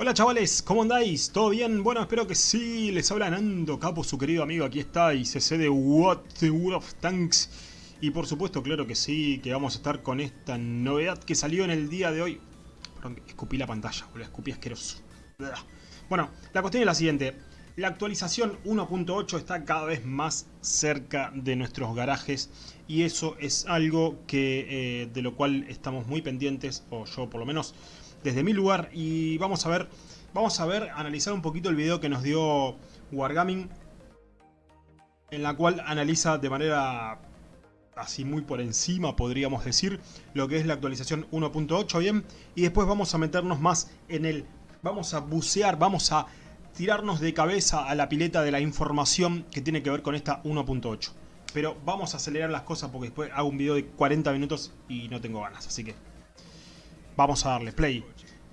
Hola chavales, ¿cómo andáis? ¿Todo bien? Bueno, espero que sí, les habla Nando Capo, su querido amigo, aquí está, y CC de What the World of Tanks. Y por supuesto, claro que sí, que vamos a estar con esta novedad que salió en el día de hoy. Perdón, escupí la pantalla, boludo, escupí asqueroso. Bueno, la cuestión es la siguiente. La actualización 1.8 está cada vez más cerca de nuestros garajes y eso es algo que eh, de lo cual estamos muy pendientes, o yo por lo menos, desde mi lugar y vamos a ver, vamos a ver, analizar un poquito el video que nos dio Wargaming en la cual analiza de manera así muy por encima podríamos decir lo que es la actualización 1.8 bien y después vamos a meternos más en el vamos a bucear, vamos a tirarnos de cabeza a la pileta de la información que tiene que ver con esta 1.8 pero vamos a acelerar las cosas porque después hago un video de 40 minutos y no tengo ganas así que Vamos a darle play.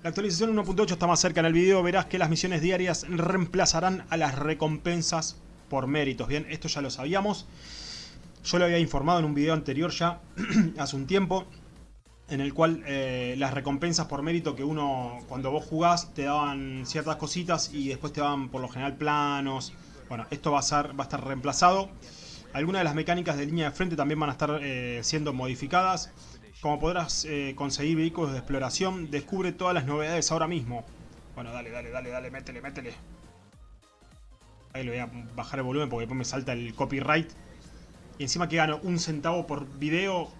La actualización 1.8 está más cerca en el video. Verás que las misiones diarias reemplazarán a las recompensas por méritos. Bien, esto ya lo sabíamos. Yo lo había informado en un video anterior ya, hace un tiempo. En el cual eh, las recompensas por mérito que uno, cuando vos jugás, te daban ciertas cositas y después te daban por lo general planos. Bueno, esto va a, estar reemplazado. Algunas de las mecánicas de línea de frente también van a estar eh, siendo modificadas. Como podrás eh, conseguir vehículos de exploración, descubre todas las novedades ahora mismo. Bueno, dale, dale, dale, dale, métele, métele. Ahí le voy a bajar el volumen porque después me salta el copyright. Y encima que gano un centavo por video,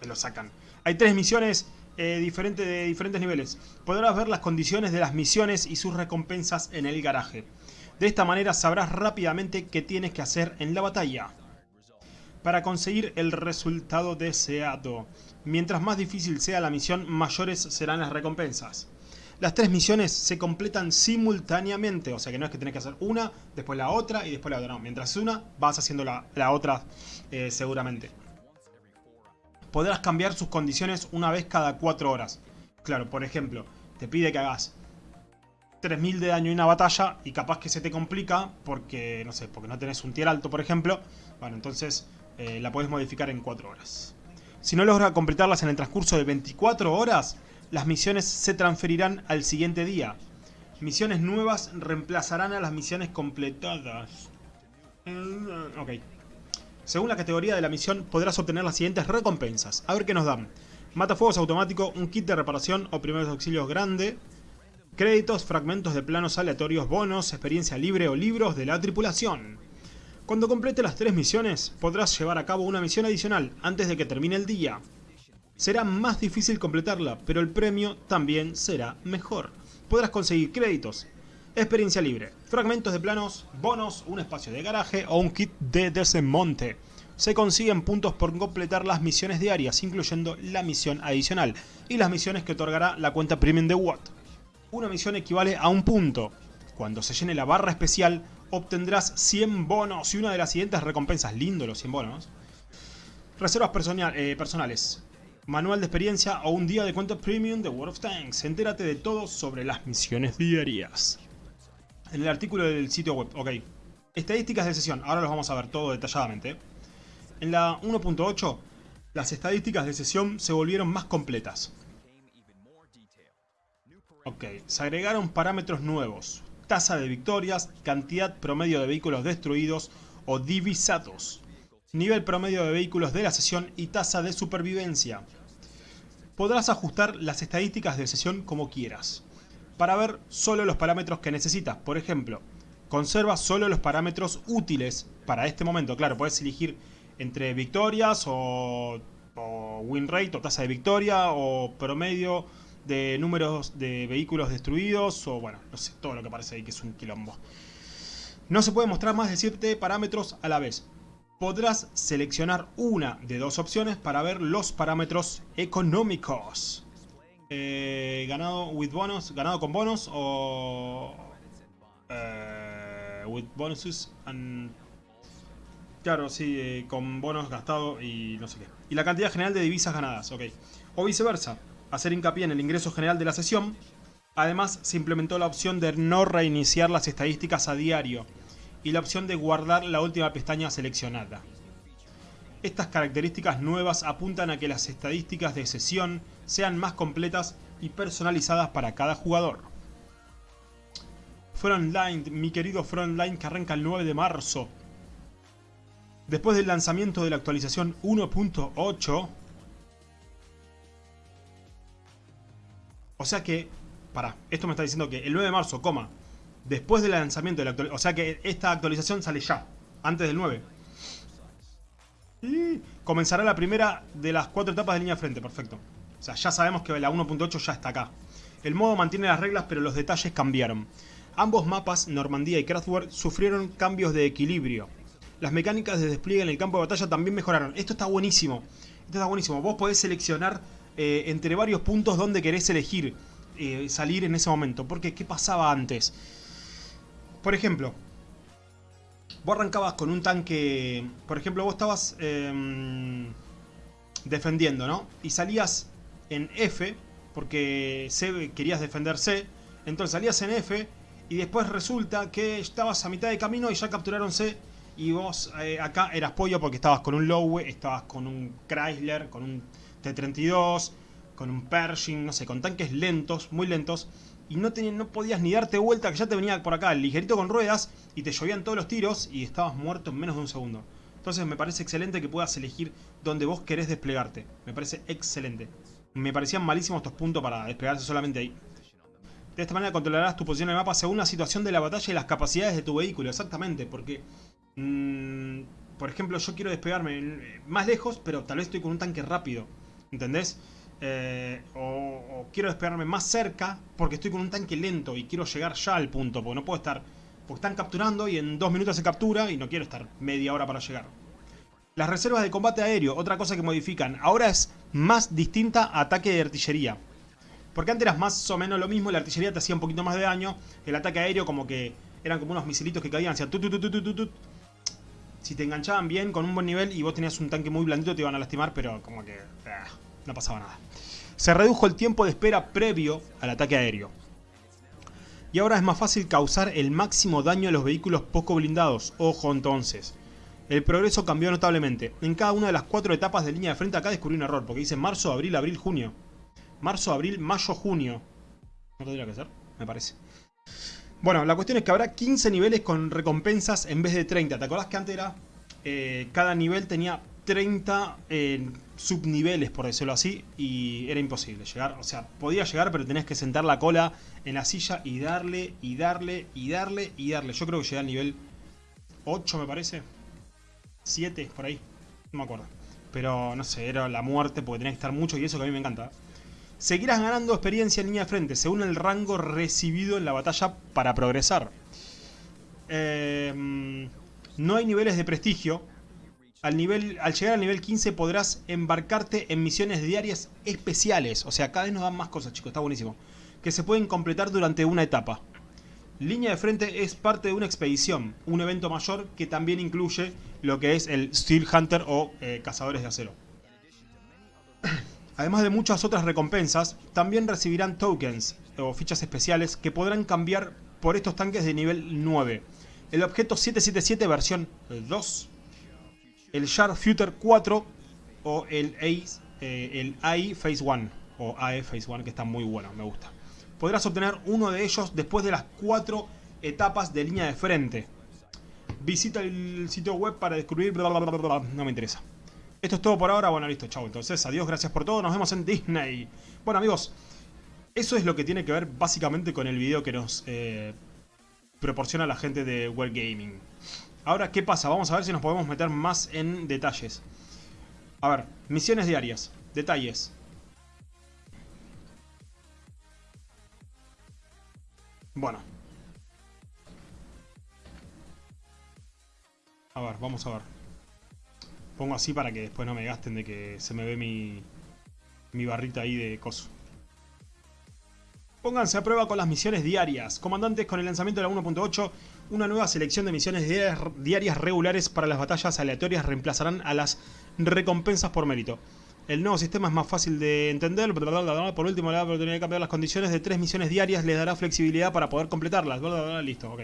me lo sacan. Hay tres misiones eh, de diferentes niveles. Podrás ver las condiciones de las misiones y sus recompensas en el garaje. De esta manera sabrás rápidamente qué tienes que hacer en la batalla para conseguir el resultado deseado. Mientras más difícil sea la misión, mayores serán las recompensas. Las tres misiones se completan simultáneamente, o sea que no es que tenés que hacer una, después la otra y después la otra. No, mientras una, vas haciendo la, otra eh, seguramente. Podrás cambiar sus condiciones una vez cada cuatro horas. Claro, por ejemplo, te pide que hagas 3000 de daño en una batalla y capaz que se te complica porque, no sé, porque no tenés un tier alto, por ejemplo. Bueno, entonces eh, la puedes modificar en 4 horas. Si no logra completarlas en el transcurso de 24 horas, las misiones se transferirán al siguiente día. Misiones nuevas reemplazarán a las misiones completadas. Ok. Según la categoría de la misión, podrás obtener las siguientes recompensas. A ver qué nos dan. Matafuegos automático, un kit de reparación o primeros auxilios grande. Créditos, fragmentos de planos aleatorios, bonos, experiencia libre o libros de la tripulación. Cuando complete las tres misiones, podrás llevar a cabo una misión adicional antes de que termine el día. Será más difícil completarla, pero el premio también será mejor. Podrás conseguir créditos, experiencia libre, fragmentos de planos, bonos, un espacio de garaje o un kit de desemmonte. Se consiguen puntos por completar las misiones diarias, incluyendo la misión adicional y las misiones que otorgará la cuenta premium de Watt. Una misión equivale a un punto. Cuando se llene la barra especial, obtendrás 100 bonos y una de las siguientes recompensas. Lindo los 100 bonos. Reservas eh, personales. Manual de experiencia o un día de cuenta premium de World of Tanks. Entérate de todo sobre las misiones diarias. En el artículo del sitio web, ok. Estadísticas de sesión, ahora los vamos a ver todo detalladamente. En la 1.8, las estadísticas de sesión se volvieron más completas. Ok, se agregaron parámetros nuevos tasa de victorias, cantidad promedio de vehículos destruidos o divisados, nivel promedio de vehículos de la sesión y tasa de supervivencia. Podrás ajustar las estadísticas de sesión como quieras, para ver solo los parámetros que necesitas. Por ejemplo, conserva solo los parámetros útiles para este momento. Claro, puedes elegir entre victorias o, o win rate o tasa de victoria o promedio de números de vehículos destruidos o bueno, no sé, todo lo que parece ahí que es un quilombo. No se puede mostrar más de 7 parámetros a la vez. Podrás seleccionar una de dos opciones para ver los parámetros económicos. Eh, ganado with bonus, ganado con bonos o eh, with bonuses claro, sí, eh, con bonos gastado y no sé qué. Y la cantidad general de divisas ganadas, ok. O viceversa hacer hincapié en el ingreso general de la sesión. Además, se implementó la opción de no reiniciar las estadísticas a diario y la opción de guardar la última pestaña seleccionada. Estas características nuevas apuntan a que las estadísticas de sesión sean más completas y personalizadas para cada jugador. Frontline, mi querido Frontline que arranca el 9 de marzo. Después del lanzamiento de la actualización 1.8. O sea que, para, esto me está diciendo que el 9 de marzo, coma, después del lanzamiento de la actualización, o sea que esta actualización sale ya, antes del 9. Y comenzará la primera de las cuatro etapas de línea de frente, perfecto. O sea, ya sabemos que la 1.8 ya está acá. El modo mantiene las reglas, pero los detalles cambiaron. Ambos mapas, Normandía y Kraftwerk, sufrieron cambios de equilibrio. Las mecánicas de despliegue en el campo de batalla también mejoraron. Esto está buenísimo. Esto está buenísimo. Vos podés seleccionar eh, entre varios puntos donde querés elegir eh, salir en ese momento. Porque, ¿qué pasaba antes? Por ejemplo, vos arrancabas con un tanque... Por ejemplo, vos estabas em, defendiendo, ¿no? Y salías en F, porque querías defender C. Entonces salías en F y después resulta que estabas a mitad de camino y ya capturaron C. Y vos eh, acá eras pollo porque estabas con un Lowe, estabas con un Chrysler, con un T-32, con un Pershing, no sé, con tanques lentos, muy lentos y no, no podías ni darte vuelta, que ya te venía por acá el ligerito con ruedas y te llovían todos los tiros y estabas muerto en menos de un segundo. Entonces me parece excelente que puedas elegir donde vos querés desplegarte. Me parece excelente. Me parecían malísimos estos puntos para desplegarse solamente ahí. De esta manera controlarás tu posición en el mapa según la situación de la batalla y las capacidades de tu vehículo. Exactamente, porque... Mmm, por ejemplo, yo quiero despegarme más lejos, pero tal vez estoy con un tanque rápido. ¿Entendés? Eh, o, quiero despegarme más cerca porque estoy con un tanque lento y quiero llegar ya al punto, porque no puedo estar... Porque están capturando y en dos minutos se captura y no quiero estar media hora para llegar. Las reservas de combate aéreo, otra cosa que modifican. Ahora es más distinta a ataque de artillería. Porque antes era más o menos lo mismo, la artillería te hacía un poquito más de daño. El ataque aéreo como que eran como unos misilitos que caían, hacían tut, Si te enganchaban bien, con un buen nivel y vos tenías un tanque muy blandito te iban a lastimar, pero como que... Ah, no pasaba nada. Se redujo el tiempo de espera previo al ataque aéreo. Y ahora es más fácil causar el máximo daño a los vehículos poco blindados. Ojo entonces. El progreso cambió notablemente. En cada una de las cuatro etapas de línea de frente acá descubrí un error. Porque dice marzo, abril, abril, junio. Marzo, abril, mayo, junio. ¿No tendría que ser? Me parece. Bueno, la cuestión es que habrá 15 niveles con recompensas en vez de 30. ¿Te acordás que antes era... Eh, cada nivel tenía 30 eh, subniveles, por decirlo así, y era imposible llegar. O sea, podía llegar, pero tenías que sentar la cola en la silla y darle, y darle, y darle, y darle. Yo creo que llegué al nivel 8, me parece. 7, por ahí. No me acuerdo. Pero, no sé, era la muerte porque tenías que estar mucho y eso que a mí me encanta. Seguirás ganando experiencia en línea de frente, según el rango recibido en la batalla para progresar. Eh, no hay niveles de prestigio, al, nivel, al llegar al nivel 15 podrás embarcarte en misiones diarias especiales. O sea, cada vez nos dan más cosas, chicos, está buenísimo. Que se pueden completar durante una etapa. Línea de frente es parte de una expedición, un evento mayor que también incluye lo que es el Steel Hunter o eh, Cazadores de Acero. Además de muchas otras recompensas, también recibirán tokens o fichas especiales que podrán cambiar por estos tanques de nivel 9. El objeto 777 versión 2 el Sharp Future 4 o el, Ace, eh, el AI Phase 1 o AE Phase 1 que está muy bueno, me gusta. Podrás obtener uno de ellos después de las cuatro etapas de línea de frente. Visita el sitio web para descubrir bla, bla, bla, no me interesa. Esto es todo por ahora, bueno listo, chao. Entonces, adiós, gracias por todo, nos vemos en Disney. Bueno amigos, eso es lo que tiene que ver básicamente con el video que nos eh, proporciona la gente de World Gaming. Ahora, ¿qué pasa? Vamos a ver si nos podemos meter más en detalles. A ver, misiones diarias. Detalles. Bueno. A ver, vamos a ver. Pongo así para que después no me gasten de que se me ve mi, mi barrita ahí de coso. Pónganse a prueba con las misiones diarias. Comandantes, con el lanzamiento de la 1.8, una nueva selección de misiones diarias regulares para las batallas aleatorias reemplazarán a las recompensas por mérito. El nuevo sistema es más fácil de entender. Por último, la oportunidad de cambiar las condiciones de tres misiones diarias les dará flexibilidad para poder completarlas. Listo, ok.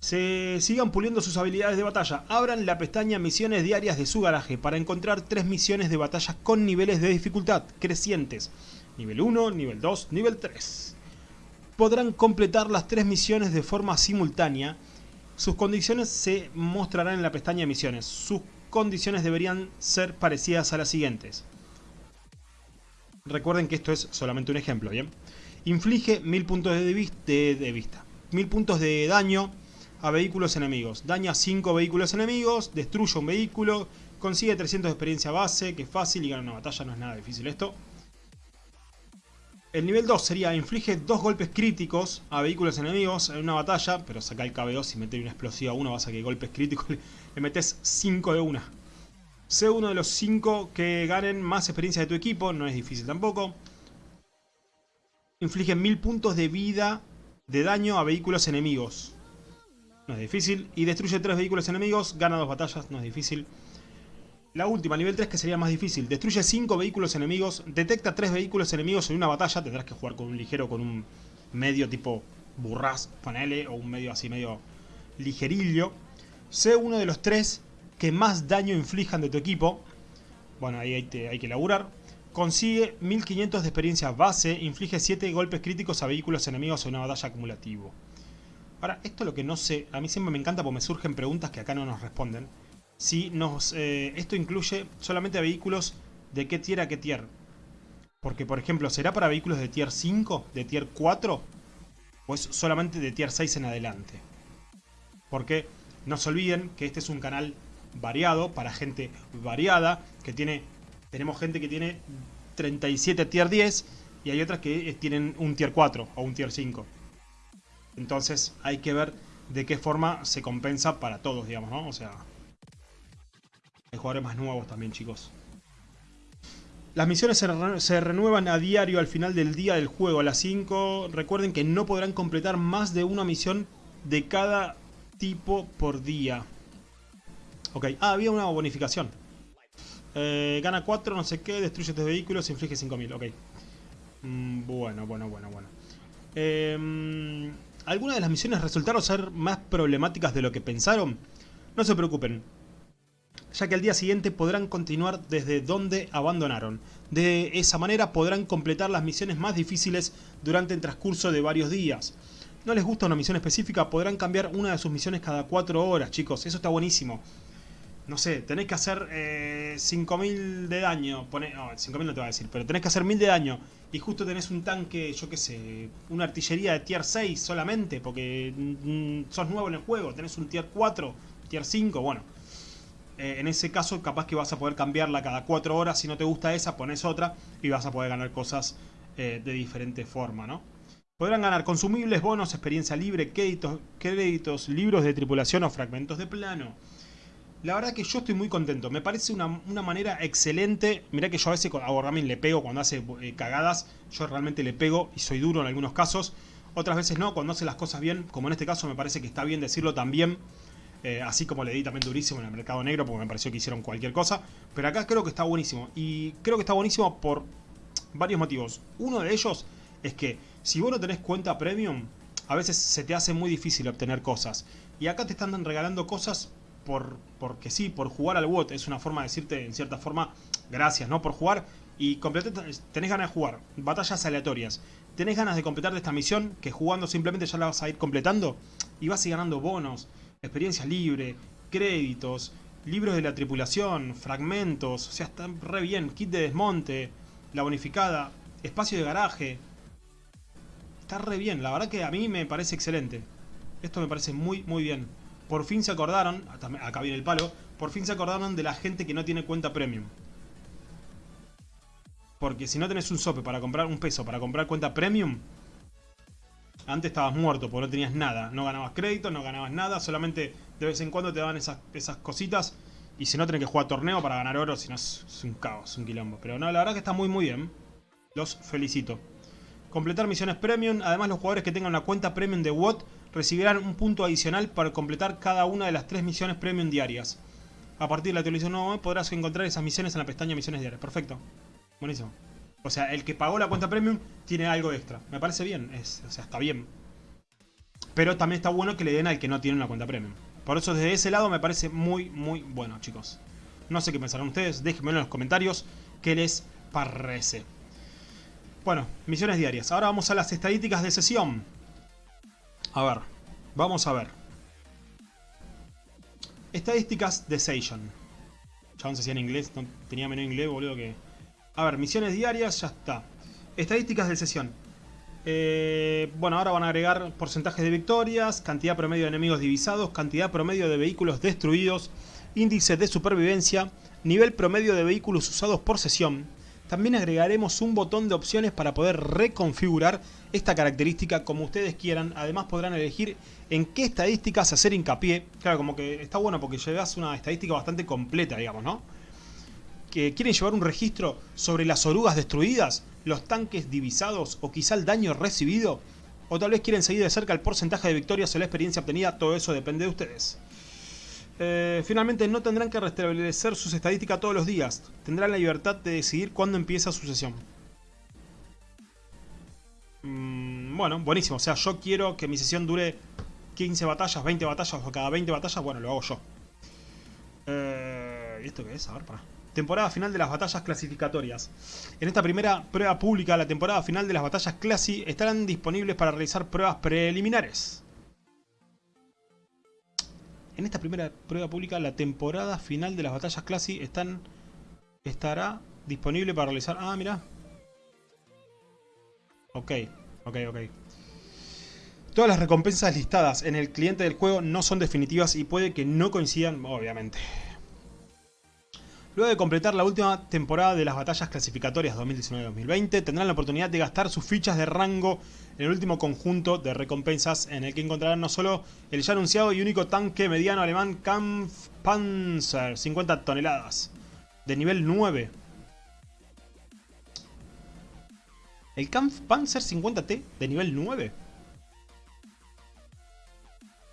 Se sigan puliendo sus habilidades de batalla. Abran la pestaña Misiones diarias de su garaje para encontrar tres misiones de batalla con niveles de dificultad crecientes. Nivel 1, nivel 2, nivel 3. podrán completar las tres misiones de forma simultánea. Sus condiciones se mostrarán en la pestaña misiones. Sus condiciones deberían ser parecidas a las siguientes. Recuerden que esto es solamente un ejemplo, ¿bien? Inflige 1000 puntos de, de, vista. 1000 puntos de daño a vehículos enemigos. Daña 5 vehículos enemigos, destruye un vehículo, consigue 300 de experiencia base, que es fácil y gana una batalla, no es nada difícil esto. El nivel 2 sería inflige 2 golpes críticos a vehículos enemigos en una batalla, pero saca el KB2 y meter una explosiva a uno, vas a que golpes críticos le metes 5 de una. Sé uno de los 5 que ganen más experiencia de tu equipo, no es difícil tampoco. Inflige 1000 puntos de vida de daño a vehículos enemigos. No es difícil. Y destruye 3 vehículos enemigos, gana 2 batallas, no es difícil. La última, nivel 3, que sería más difícil. Destruye 5 vehículos enemigos, detecta 3 vehículos enemigos en una batalla. Tendrás que jugar con un ligero, con un medio tipo burras, ponele, o un medio así medio ligerillo. Sé uno de los 3 que más daño inflijan de tu equipo. Bueno, ahí hay, que laburar. Consigue 1500 de experiencia base, inflige 7 golpes críticos a vehículos enemigos en una batalla acumulativo. Ahora, esto es lo que no sé, a mí siempre me encanta porque me surgen preguntas que acá no nos responden. Si nos, eh, esto incluye solamente vehículos de qué tier a qué tier. Porque, por ejemplo, ¿será para vehículos de tier 5, de tier 4? ¿O es solamente de tier 6 en adelante? Porque no se olviden que este es un canal variado, para gente variada, que tiene, tenemos gente que tiene 37 tier 10 y hay otras que tienen un tier 4 o un tier 5. Entonces hay que ver de qué forma se compensa para todos, digamos, ¿no? O sea, hay jugadores más nuevos también, chicos. Las misiones se, renuevan a diario al final del día del juego, a las 5. Recuerden que no podrán completar más de una misión de cada tipo por día. Ok, ah, había una bonificación. Eh, gana 4, no sé qué, destruye 3 vehículos, inflige 5000, ok. Mm, bueno, bueno, bueno, bueno. Eh, ¿Algunas de las misiones resultaron ser más problemáticas de lo que pensaron? No se preocupen, ya que al día siguiente podrán continuar desde donde abandonaron. De esa manera podrán completar las misiones más difíciles durante el transcurso de varios días. ¿No les gusta una misión específica? Podrán cambiar una de sus misiones cada 4 horas, chicos. Eso está buenísimo no sé, tenés que hacer eh, 5.000 de daño, pone, no, 5.000 no te va a decir, pero tenés que hacer 1.000 de daño y justo tenés un tanque, yo qué sé, una artillería de tier 6 solamente, porque mm, sos nuevo en el juego, tenés un tier 4, tier 5, bueno. Eh, en ese caso capaz que vas a poder cambiarla cada 4 horas, si no te gusta esa, pones otra y vas a poder ganar cosas eh, de diferente forma, ¿no? Podrán ganar consumibles, bonos, experiencia libre, créditos, créditos, libros de tripulación o fragmentos de plano. La verdad que yo estoy muy contento. Me parece una, manera excelente. Mirá que yo a veces a Wargaming le pego cuando hace eh, cagadas. Yo realmente le pego y soy duro en algunos casos. Otras veces no, cuando hace las cosas bien. Como en este caso me parece que está bien decirlo también. Eh, así como le di también durísimo en el mercado negro porque me pareció que hicieron cualquier cosa. Pero acá creo que está buenísimo. Y creo que está buenísimo por varios motivos. Uno de ellos es que si vos no tenés cuenta premium, a veces se te hace muy difícil obtener cosas. Y acá te están regalando cosas por, porque sí, por jugar al WOT. Es una forma de decirte, en cierta forma, gracias, ¿no? Por jugar y tenés ganas de jugar. Batallas aleatorias. Tenés ganas de completar esta misión, que jugando simplemente ya la vas a ir completando. Y vas a ir ganando bonos, experiencia libre, créditos, libros de la tripulación, fragmentos. O sea, está re bien. Kit de desmonte, la bonificada, espacio de garaje. Está re bien. La verdad que a mí me parece excelente. Esto me parece muy, muy bien por fin se acordaron, acá viene el palo, por fin se acordaron de la gente que no tiene cuenta premium. Porque si no tenés un sope para comprar un peso para comprar cuenta premium, antes estabas muerto porque no tenías nada. No ganabas crédito, no ganabas nada, solamente de vez en cuando te daban esas, cositas. Y si no, tenés que jugar torneo para ganar oro, si no es, un caos, un quilombo. Pero no, la verdad que está muy muy bien. Los felicito. Completar misiones premium. Además, los jugadores que tengan una cuenta premium de WOT recibirán un punto adicional para completar cada una de las tres misiones premium diarias. A partir de la televisión no podrás encontrar esas misiones en la pestaña misiones diarias. Perfecto. Buenísimo. O sea, el que pagó la cuenta premium tiene algo extra. Me parece bien. Es, o sea, está bien. Pero también está bueno que le den al que no tiene una cuenta premium. Por eso desde ese lado me parece muy, muy bueno, chicos. No sé qué pensarán ustedes. Déjenmelo en los comentarios qué les parece. Bueno, misiones diarias. Ahora vamos a las estadísticas de sesión. A ver, vamos a ver. Estadísticas de Session. Ya no sé si en inglés, no tenía menos inglés, boludo, que... A ver, misiones diarias, ya está. Estadísticas de sesión. Eh, bueno, ahora van a agregar porcentajes de victorias, cantidad promedio de enemigos divisados, cantidad promedio de vehículos destruidos, índice de supervivencia, nivel promedio de vehículos usados por sesión. También agregaremos un botón de opciones para poder reconfigurar esta característica como ustedes quieran. Además podrán elegir en qué estadísticas hacer hincapié. Claro, como que está bueno porque llevas una estadística bastante completa, digamos, ¿no? Que quieren llevar un registro sobre las orugas destruidas, los tanques divisados o quizá el daño recibido. O tal vez quieren seguir de cerca el porcentaje de victorias o la experiencia obtenida. Todo eso depende de ustedes. Eh, finalmente no tendrán que restablecer sus estadísticas todos los días. Tendrán la libertad de decidir cuándo empieza su sesión. Mm, bueno, buenísimo. O sea, yo quiero que mi sesión dure 15 batallas, 20 batallas o cada 20 batallas. Bueno, lo hago yo. Eh, ¿Y esto qué es? A ver, para. Temporada final de las batallas clasificatorias. En esta primera prueba pública, la temporada final de las batallas clasi estarán disponibles para realizar pruebas preliminares. En esta primera prueba pública, la temporada final de las batallas clase están, estará disponible para realizar... Ah, mira. Ok, ok, ok. Todas las recompensas listadas en el cliente del juego no son definitivas y puede que no coincidan, obviamente. Luego de completar la última temporada de las batallas clasificatorias 2019-2020, tendrán la oportunidad de gastar sus fichas de rango en el último conjunto de recompensas en el que encontrarán no solo el ya anunciado y único tanque mediano alemán Kampfpanzer, 50 toneladas, de nivel 9. ¿El Kampfpanzer 50T de nivel 9?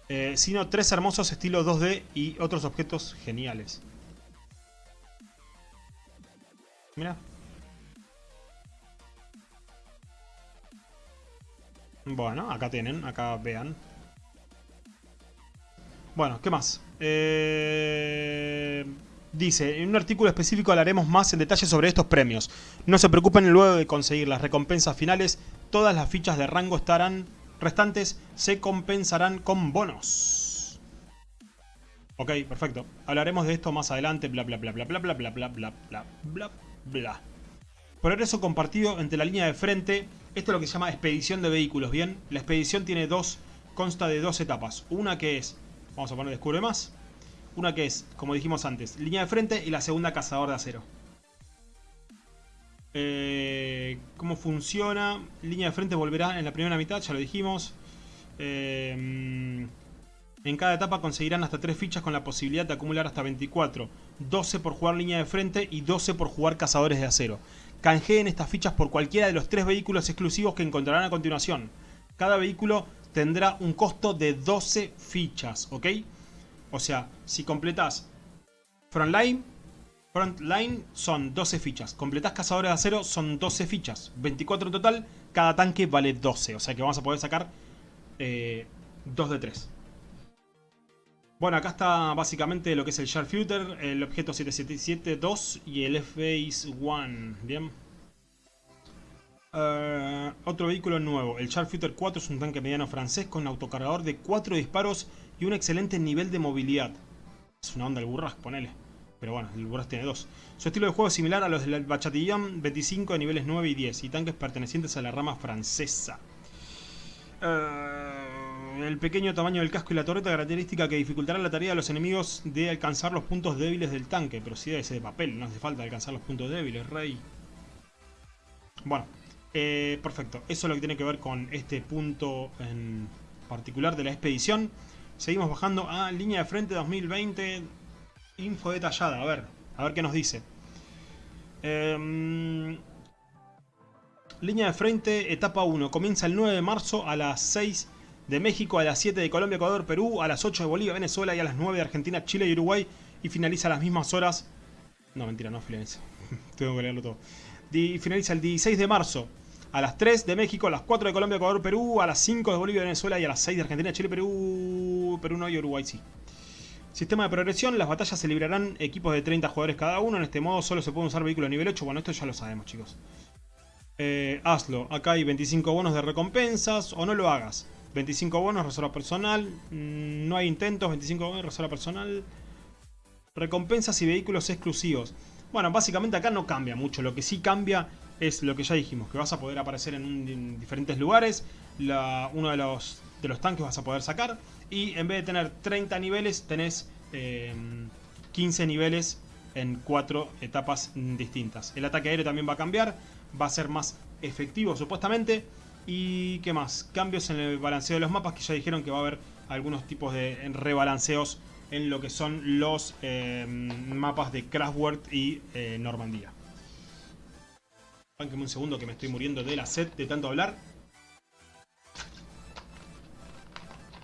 Eh, sino tres hermosos estilos 2D y otros objetos geniales. Mira. Bueno, acá tienen, acá vean. Bueno, ¿qué más? Eh, dice, en un artículo específico hablaremos más en detalle sobre estos premios. No se preocupen luego de conseguir las recompensas finales, todas las fichas de rango estarán restantes se compensarán con bonos. Ok, perfecto. Hablaremos de esto más adelante, bla bla bla bla bla bla bla bla bla bla bla bla. Progreso compartido entre la línea de frente. Esto es lo que se llama expedición de vehículos, ¿bien? La expedición tiene dos, consta de dos etapas. Una que es, vamos a poner descubre más. Una que es, como dijimos antes, línea de frente y la segunda cazador de acero. Eh, ¿Cómo funciona? Línea de frente volverá en la primera mitad, ya lo dijimos. Eh, en cada etapa conseguirán hasta 3 fichas con la posibilidad de acumular hasta 24. 12 por jugar línea de frente y 12 por jugar cazadores de acero. Canjeen estas fichas por cualquiera de los 3 vehículos exclusivos que encontrarán a continuación. Cada vehículo tendrá un costo de 12 fichas, ¿ok? O sea, si completas Frontline, Frontline son 12 fichas. Completás Cazadores de Acero son 12 fichas. 24 en total, cada tanque vale 12. O sea que vamos a poder sacar eh, 2 de 3. Bueno, acá está básicamente lo que es el Sharpshooter, el objeto 777-2 y el F-Base 1, ¿bien? Uh, otro vehículo nuevo, el Sharpshooter 4 es un tanque mediano francés con autocargador de 4 disparos y un excelente nivel de movilidad. Es una onda el Burras, ponele. Pero bueno, el Burras tiene 2. Su estilo de juego es similar a los del Bachatillon 25 de niveles 9 y 10 y tanques pertenecientes a la rama francesa. Uh, el pequeño tamaño del casco y la torreta, característica que dificultará la tarea de los enemigos de alcanzar los puntos débiles del tanque. Pero si ese de papel, no hace falta alcanzar los puntos débiles, rey. Bueno, eh, perfecto. Eso es lo que tiene que ver con este punto en particular de la expedición. Seguimos bajando a línea de frente 2020. Info detallada, a ver, a ver qué nos dice. Em, línea de frente, etapa 1. Comienza el 9 de marzo a las 6 de México, a las 7 de Colombia, Ecuador, Perú, a las 8 de Bolivia, Venezuela y a las 9 de Argentina, Chile y Uruguay. Y finaliza a las mismas horas. No, mentira, no finaliza. Tengo que leerlo todo. Y finaliza el 16 de marzo. A las 3 de México, a las 4 de Colombia, Ecuador, Perú, a las 5 de Bolivia, Venezuela y a las 6 de Argentina, Chile, Perú, Perú no y Uruguay sí. Sistema de progresión, las batallas se librarán equipos de 30 jugadores cada uno. En este modo solo se pueden usar vehículos nivel 8. Bueno, esto ya lo sabemos, chicos. eh, hazlo. Acá hay 25 bonos de recompensas o no lo hagas. 25 bonos, reserva personal. Mm, no hay intentos, 25 bonos, reserva personal. Recompensas y vehículos exclusivos. Bueno, básicamente acá no cambia mucho. Lo que sí cambia es lo que ya dijimos, que vas a poder aparecer en, diferentes lugares. uno de los, de los tanques vas a poder sacar. Y en vez de tener 30 niveles, tenés 15 em, niveles en 4 etapas distintas. El ataque aéreo también va a cambiar, va a ser más efectivo supuestamente. Y qué más, cambios en el balanceo de los mapas, que ya dijeron que va a haber algunos tipos de rebalanceos en lo que son los em, mapas de Craftworld y eh, Normandía. Bánqueme un segundo que me estoy muriendo de la sed de tanto hablar.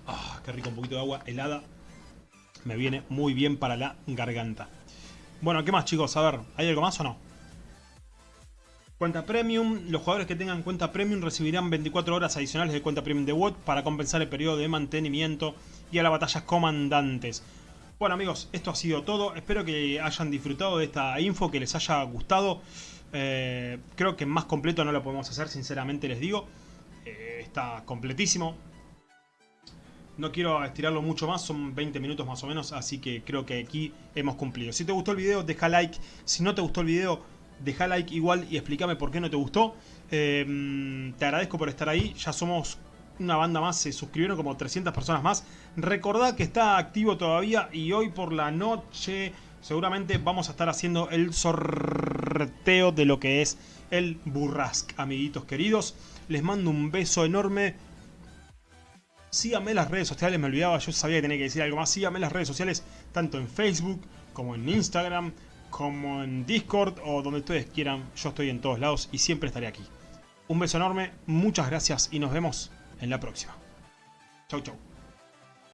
Ah, qué rico, un poquito de agua helada. Me viene muy bien para la garganta. Bueno, ¿qué más chicos? A ver, ¿hay algo más o no? Cuenta Premium. Los jugadores que tengan cuenta Premium recibirán 24 horas adicionales de cuenta Premium de WOT para compensar el periodo de mantenimiento y a las batallas comandantes. Bueno amigos, esto ha sido todo. Espero que hayan disfrutado de esta info, que les haya gustado. Eh, creo que más completo no lo podemos hacer, sinceramente les digo. Eh, está completísimo. No quiero estirarlo mucho más, son 20 minutos más o menos, así que creo que aquí hemos cumplido. Si te gustó el video, deja like. Si no te gustó el video, deja like igual y explícame por qué no te gustó. Eh, te agradezco por estar ahí, ya somos una banda más, se suscribieron como 300 personas más. Recordad que está activo todavía y hoy por la noche seguramente vamos a estar haciendo el sorteo de lo que es el Burrask, amiguitos queridos. Les mando un beso enorme. Síganme en las redes sociales, me olvidaba, yo sabía que tenía que decir algo más. Síganme en las redes sociales, tanto en Facebook como en Instagram, como en Discord o donde ustedes quieran. Yo estoy en todos lados y siempre estaré aquí. Un beso enorme, muchas gracias y nos vemos en la próxima. Chau, chau.